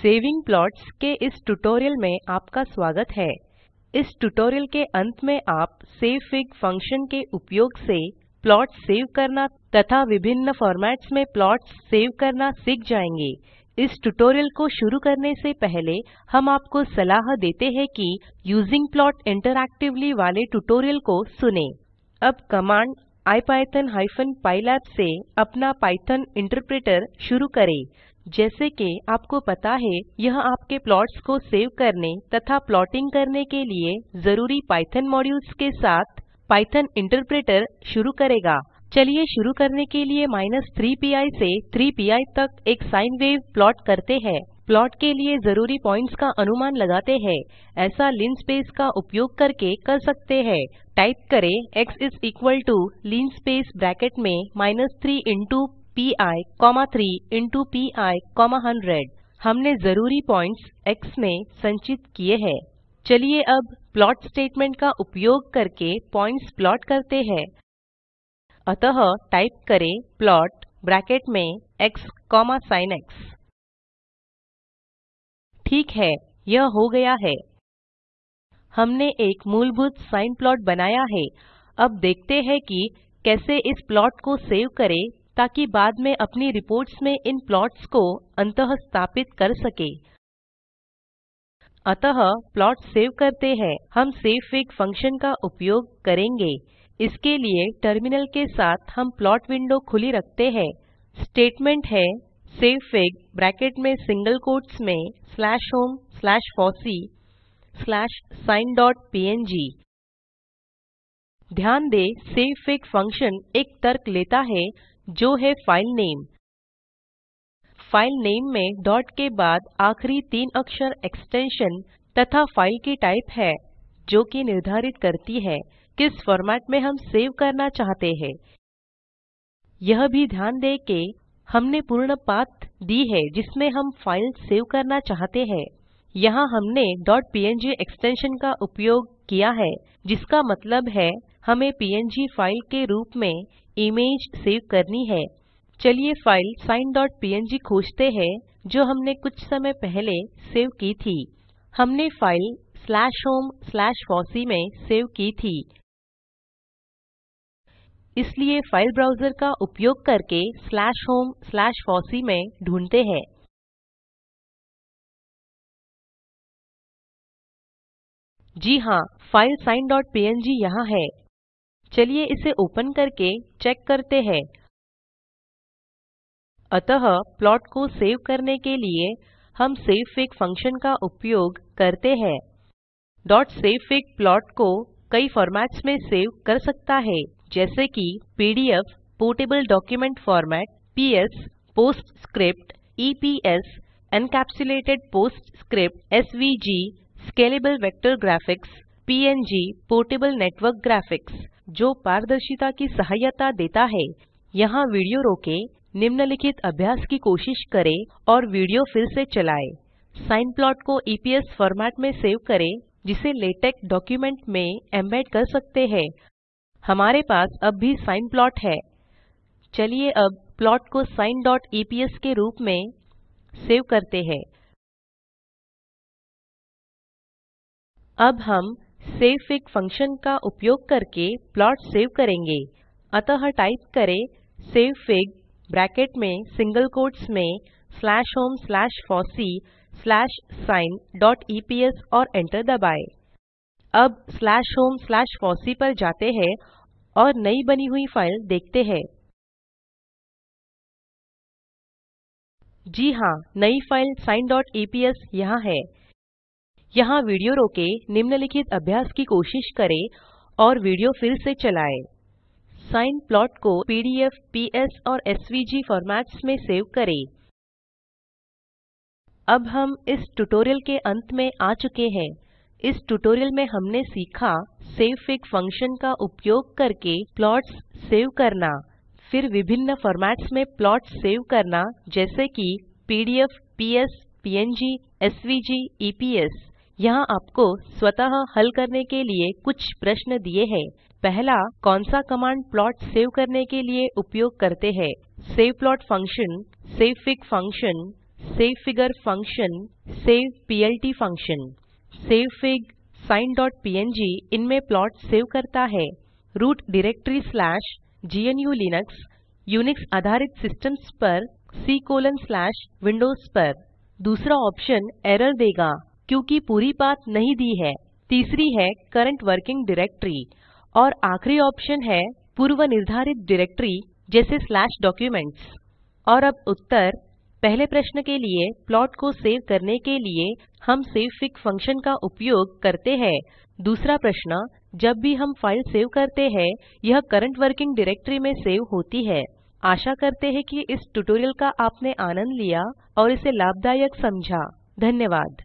Saving plots के इस tutorial में आपका स्वागत है। इस ट्यूटोरियल के अंत में आप savefig फ़ंक्शन के उपयोग से प्लॉट सेव करना तथा विभिन्न फॉर्मेट्स में प्लॉट्स सेव करना सीख जाएँगे। इस ट्यूटोरियल को शुरू करने से पहले हम आपको सलाह देते हैं कि यूजिंग प्लॉट इंटरएक्टिवली वाले ट्यूटोरियल को सुने। अब कमांड ipython-pylab से अपना पाइथॉन इंटरप्रेटर शुरू करें। जैसे कि आपको पता है, यह आपके प्लॉट्स को सेव करने तथा प्लॉटिंग करने के लिए ज़रूरी पाइथन मॉड्यूल्स के साथ पाइथन इंटरप्रेटर शुरू करेगा। चलिए शुरू करने के लिए 3पी से 3पी तक एक साइन वेव प्लॉट करते हैं। प्लॉट के लिए ज़रूरी पॉइंट्स का अनुमान लगाते हैं। ऐसा लिनस्पेस का उपयोग करके कर सकते हैं। टाइप करें, x इस इक्वल टू लिनस्पेस ब्रैकेट में minus 3 into into P I comma hundred हमने ज़रूरी पॉइंट्स x में संचित किए हैं। चलिए अब प्लॉट स्टेटमेंट का उपयोग करके पॉइंट्स प्लॉट करते हैं। अतः टाइप करें प्लॉट ब्रैकेट में x sin x ठीक है, यह हो गया है। हमने एक मूलभूत साइन प्लॉट बनाया है। अब देखते हैं कि कैसे इस प्लॉट को सेव करें। ताकि बाद में अपनी रिपोर्ट्स में इन प्लॉट्स को अंतः स्थापित कर सके। अतः प्लॉट सेव करते हैं। हम savefig फ़ंक्शन का उपयोग करेंगे। इसके लिए टर्मिनल के साथ हम प्लॉट विंडो खुली रखते हैं। स्टेटमेंट है सेव savefig ब्रैकेट में सिंगल कोट्स में slash home slash fossee slash sine dot png ध्यान दें savefig फ़ंक्शन एक तर्क लेता है जो है फ़ाइल नेम फ़ाइल नेम में डॉट के बाद आखिरी तीन अक्षर एक्सटेंशन तथा फ़ाइल की टाइप है, जो कि निर्धारित करती है किस फॉर्मेट में हम सेव करना चाहते हैं। यह भी ध्यान दें कि हमने पूर्ण पाथ दी है जिसमें हम फ़ाइल सेव करना चाहते हैं। यहाँ हमने .png एक्सटेंशन का उपयोग किया है, जिसका मतलब है हमें png फ़ाइल के रूप में इमेज सेव करनी है। चलिए फ़ाइल signpng खोजते हैं, जो हमने कुछ समय पहले सेव की थी। हमने फ़ाइल फॉसी में सेव की थी। इसलिए फ़ाइल ब्राउज़र का उपयोग करके फॉसी में ढूंढते हैं। जी हाँ फ़ाइल signpng यहाँ है। चलिए इसे ओपन करके चेक करते हैं। अतः प्लॉट को सेव करने के लिए हम savefig फ़ंक्शन का उपयोग करते हैं। savefig प्लॉट को कई फॉर्मेट्स में सेव कर सकता है, जैसे कि PDF, portable document format, PS, PostScript, EPS, encapsulated PostScript, SVG, scalable vector graphics, PNG, portable network graphics. जो पारदर्शिता की सहायता देता है। यहाँ वीडियो रोके, निम्नलिखित अभ्यास की कोशिश करें और वीडियो फिर से चलाएँ। साइन प्लॉट को ईपीएस फॉर्मेट में सेव करें, जिसे लेटेक डॉक्यूमेंट में एम्बेड कर सकते हैं। हमारे पास अब भी साइन प्लॉट है। चलिए अब प्लॉट को sin.eps के रूप में सेव करते हैं। अब हम savefig फ़ंक्शन का उपयोग करके प्लॉट सेव करेंगे। अतः टाइप करें savefig ब्रैकेट में सिंगल कोट्स में slash home slash fossee slash sine dot EPS और एंटर दबाएँ। अब स्लैश होम स्लैश फॉसी पर जाते हैं और नई बनी हुई फ़ाइल देखते हैं। जी हाँ नई फ़ाइल sineeps यहाँ है। यहाँ वीडियो रोके, निम्नलिखित अभ्यास की कोशिश करें और वीडियो फिर से चलाएँ। साइन प्लॉट को पीडीएफ, पीएस और एसवीजी फॉर्मेट्स में सेव करें। अब हम इस ट्यूटोरियल के अंत में आ चुके हैं। इस ट्यूटोरियल में हमने सीखा सेव savefig फ़ंक्शन का उपयोग करके प्लॉट्स सेव करना, फिर विभिन्न फॉर्मेट्स में प्लॉट्स सेव करना, जैसे कि PDF, PS png SVG, EPS. यहाँ आपको स्वतः हल करने के लिए कुछ प्रश्न दिए हैं। पहला, कौन सा कमांड प्लॉट सेव करने के लिए उपयोग करते हैं? Save plot function savefig function savefigure function saveplt function savefig signpng इनमें प्लॉट सेव करता है। रूट डायरेक्टरी स्लैश gnu/लिनक्स यूनिक्स आधारित सिस्टम्स पर, c कोलोन स्लैश विंडोज़ पर। दूसरा ऑप्शन एरर देगा। क्योंकि पूरी पाथ नहीं दी है। तीसरी है करंट वर्किंग डायरेक्टरी और आखिरी ऑप्शन है पूर्व निर्धारित डायरेक्टरी जैसे स्लैश डॉक्यूमेंट्स और अब उत्तर, पहले प्रश्न के लिए प्लॉट को सेव करने के लिए, हम सेवफिग फ़ंक्शन का उपयोग करते हैं। दूसरा प्रश्न, जब भी हम फ़ाइल सेव करते हैं, यह करंट वर्किंग डायरेक्टरी में सेव होती है। आशा करते हैं कि इस ट्यूटोरियल का आपने आनंद लिया और इसे लाभदायक समझा। धन्यवाद।